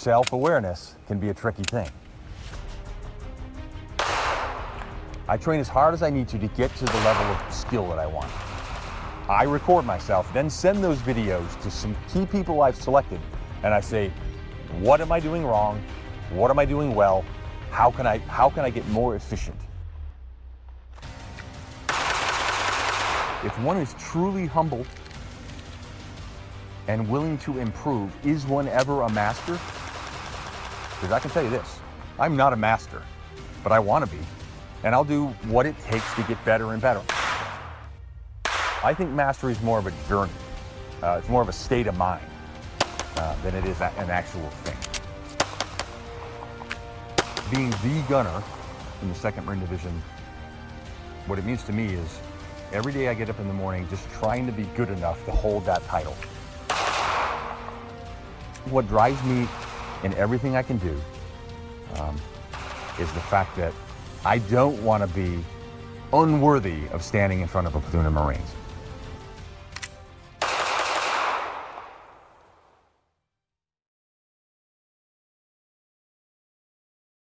self-awareness can be a tricky thing. I train as hard as I need to to get to the level of skill that I want. I record myself, then send those videos to some key people I've selected, and I say, what am I doing wrong? What am I doing well? How can I, how can I get more efficient? If one is truly humble and willing to improve, is one ever a master? Because I can tell you this, I'm not a master, but I want to be, and I'll do what it takes to get better and better. I think mastery is more of a journey. Uh, it's more of a state of mind uh, than it is an actual thing. Being the gunner in the 2nd Marine Division, what it means to me is every day I get up in the morning just trying to be good enough to hold that title. What drives me in everything I can do um, is the fact that I don't want to be unworthy of standing in front of a platoon of Marines.